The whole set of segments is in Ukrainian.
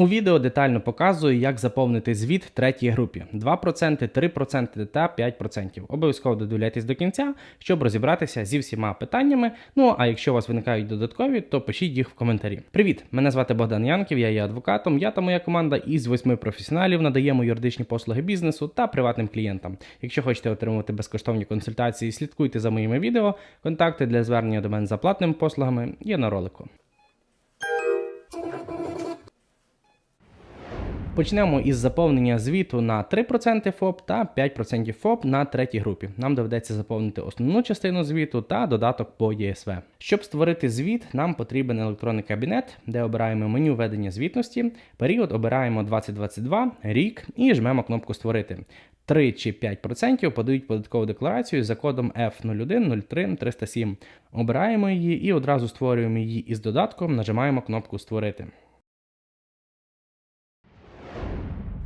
У відео детально показую, як заповнити звіт третій групі: 2%, 3% та 5%. Обов'язково додивляйтесь до кінця, щоб розібратися зі всіма питаннями. Ну а якщо у вас виникають додаткові, то пишіть їх в коментарі. Привіт! Мене звати Богдан Янків, я є адвокатом. Я та моя команда із восьми професіоналів надаємо юридичні послуги бізнесу та приватним клієнтам. Якщо хочете отримувати безкоштовні консультації, слідкуйте за моїми відео. Контакти для звернення до мене за платними послугами є на ролику. Почнемо із заповнення звіту на 3% ФОП та 5% ФОП на третій групі. Нам доведеться заповнити основну частину звіту та додаток по ЄСВ. Щоб створити звіт, нам потрібен електронний кабінет, де обираємо меню ведення звітності. Період обираємо 2022, рік і жмемо кнопку Створити. 3 чи 5% подають податкову декларацію за кодом F0103 Обираємо її і одразу створюємо її із додатком, нажимаємо кнопку Створити.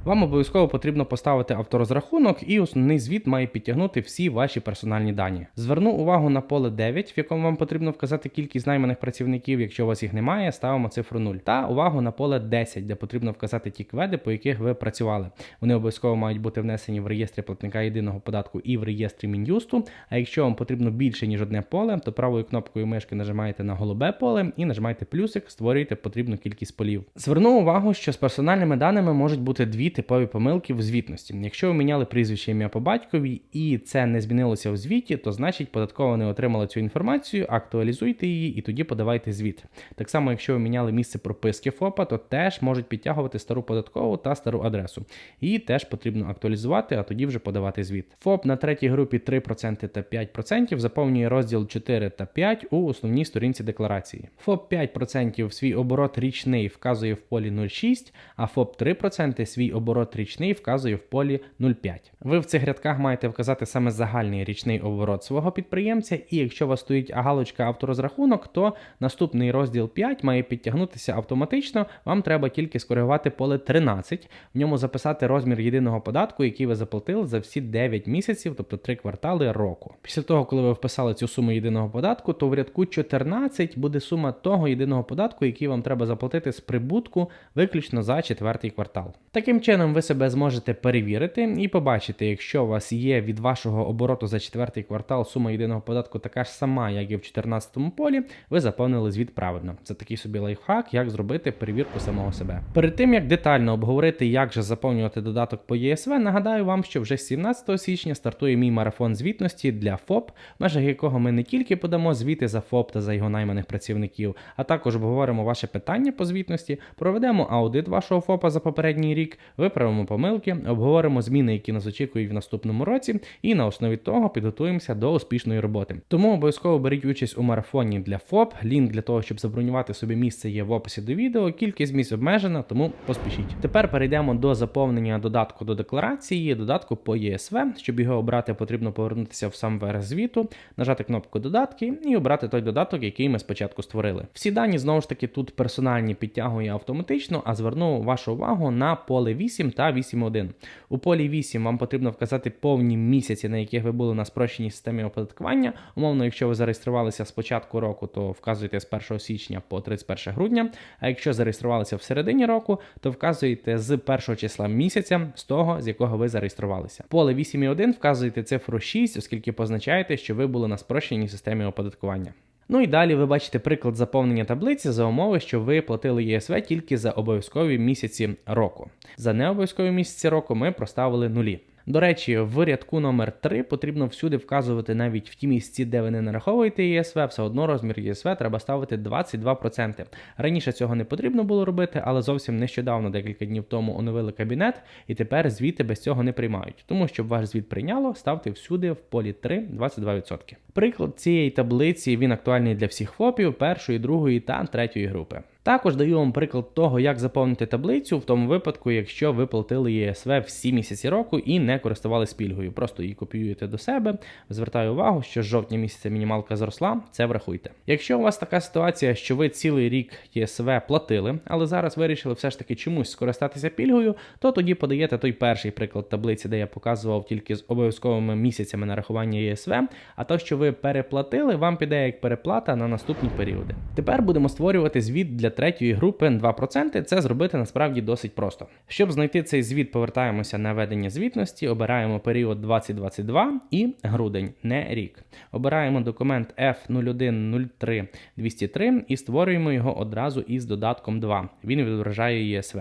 Вам обов'язково потрібно поставити авторозрахунок, і основний звіт має підтягнути всі ваші персональні дані. Зверну увагу на поле 9, в якому вам потрібно вказати кількість найманих працівників. Якщо у вас їх немає, ставимо цифру 0. Та увагу на поле 10, де потрібно вказати ті кведи, по яких ви працювали. Вони обов'язково мають бути внесені в реєстрі платника єдиного податку і в реєстрі Мін'юсту. А якщо вам потрібно більше ніж одне поле, то правою кнопкою мишки нажимаєте на голубе поле і нажимаєте плюсик, створюєте потрібну кількість полів. Зверну увагу, що з персональними даними можуть бути дві типові помилки в звітності. Якщо ви міняли прізвище ім'я по батькові і це не змінилося в звіті, то значить податкова не отримала цю інформацію, актуалізуйте її і тоді подавайте звіт. Так само, якщо ви міняли місце прописки ФОПа, то теж можуть підтягувати стару податкову та стару адресу. Її теж потрібно актуалізувати, а тоді вже подавати звіт. ФОП на третій групі 3% та 5% заповнює розділ 4 та 5 у основній сторінці декларації. ФОП 5% свій оборот річний вказує в полі 0,6, а ФОП 3% свій оборот річний вказує в полі 0,5. Ви в цих рядках маєте вказати саме загальний річний оборот свого підприємця, і якщо у вас стоїть галочка авторозрахунок, то наступний розділ 5 має підтягнутися автоматично. Вам треба тільки скоригувати поле 13, в ньому записати розмір єдиного податку, який ви заплатили за всі 9 місяців, тобто 3 квартали року. Після того, коли ви вписали цю суму єдиного податку, то в рядку 14 буде сума того єдиного податку, який вам треба заплатити з прибутку виключно за четвертий квартал. Таким чином, ви себе зможете перевірити і побачити, якщо у вас є від вашого обороту за четвертий квартал сума єдиного податку така ж сама, як і в 14 полі, ви заповнили звіт правильно. Це такий собі лайфхак, як зробити перевірку самого себе. Перед тим як детально обговорити, як же заповнювати додаток по ЄСВ, нагадаю вам, що вже 17 січня стартує мій марафон звітності для ФОП, в межах якого ми не тільки подамо звіти за ФОП та за його найманих працівників, а також обговоримо ваше питання по звітності, проведемо аудит вашого ФОПа за попередній рік, виправимо помилки, обговоримо зміни, які нас очікують в наступному році, і на основі того підготуємося до успішної роботи. Тому обов'язково беріть участь у марафоні для ФОП. Лінк для того, щоб забронювати собі місце, є в описі до відео. Кількість місць обмежена, тому поспішіть. Тепер перейдемо до заповнення додатку до декларації, додатку по ЄСВ. Щоб його обрати, потрібно повернутися в сам верх звіту, нажати кнопку додатки і обрати той додаток, який ми спочатку створили. Всі дані знову ж таки тут персональні підтягує автоматично, а зверну вашу увагу на поле 8 та 8.1. У полі 8 вам потрібно вказати повні місяці, на яких ви були на спрощеній системі оподаткування. Умовно, якщо ви зареєструвалися з початку року, то вказуєте з 1 січня по 31 грудня. А якщо зареєструвалися в середині року, то вказуєте з 1 числа місяця з того, з якого ви зареєструвалися. Поле 8.1 вказуєте цифру 6, оскільки позначаєте, що ви були на спрощеній системі оподаткування. Ну і далі ви бачите приклад заповнення таблиці за умови, що ви платили ЄСВ тільки за обов'язкові місяці року. За необов'язкові місяці року ми проставили нулі. До речі, в рядку номер 3 потрібно всюди вказувати навіть в ті місці, де ви не нараховуєте ЄСВ, все одно розмір ЄСВ треба ставити 22%. Раніше цього не потрібно було робити, але зовсім нещодавно, декілька днів тому, оновили кабінет, і тепер звіти без цього не приймають. Тому щоб ваш звіт прийняло, ставте всюди в полі 3 22%. Приклад цієї таблиці він актуальний для всіх ФОПів першої, другої та третьої групи. Також даю вам приклад того, як заповнити таблицю в тому випадку, якщо ви платили ЄСВ всі місяці року і не користувалися пільгою. Просто її копіюєте до себе. Звертаю увагу, що з жовтня місяця мінімалка зросла, це врахуйте. Якщо у вас така ситуація, що ви цілий рік ЄСВ платили, але зараз вирішили все ж таки чомусь скористатися пільгою, то тоді подаєте той перший приклад таблиці, де я показував тільки з обов'язковими місяцями нарахування ЄСВ. А то, що ви переплатили, вам піде як переплата на наступні періоди. Тепер будемо створювати звіт для третьої групи 2%. Це зробити насправді досить просто. Щоб знайти цей звіт, повертаємося на ведення звітності, обираємо період 2022 і грудень, не рік. Обираємо документ F0103203 і створюємо його одразу із додатком 2. Він відображає ЄСВ.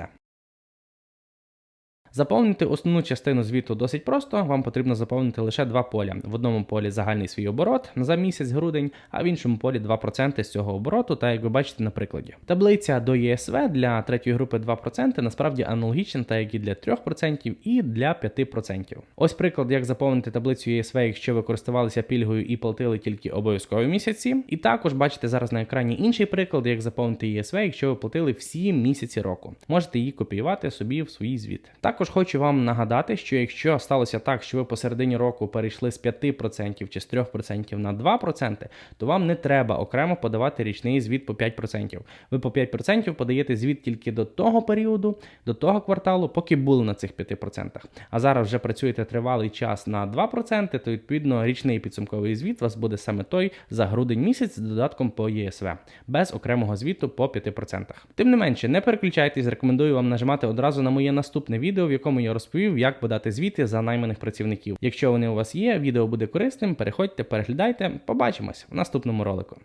Заповнити основну частину звіту досить просто. Вам потрібно заповнити лише два поля. В одному полі загальний свій оборот за місяць грудень, а в іншому полі 2% з цього обороту, та як ви бачите на прикладі. Таблиця до ЄСВ для третьої групи 2% насправді аналогічна, так як і для 3% і для 5%. Ось приклад, як заповнити таблицю ЄСВ, якщо ви користувалися пільгою і платили тільки обов'язкові місяці. І також бачите зараз на екрані інший приклад, як заповнити ЄСВ, якщо ви платили всі місяці року. Можете її копіювати собі в свій звіт. Також хочу вам нагадати, що якщо сталося так, що ви посередині року перейшли з 5% чи з 3% на 2%, то вам не треба окремо подавати річний звіт по 5%. Ви по 5% подаєте звіт тільки до того періоду, до того кварталу, поки були на цих 5%. А зараз вже працюєте тривалий час на 2%, то відповідно річний підсумковий звіт у вас буде саме той за грудень місяць з додатком по ЄСВ, без окремого звіту по 5%. Тим не менше, не переключайтесь, рекомендую вам нажимати одразу на моє наступне відео, якому я розповів, як подати звіти за найманих працівників. Якщо вони у вас є, відео буде корисним, переходьте, переглядайте. Побачимось в наступному ролику.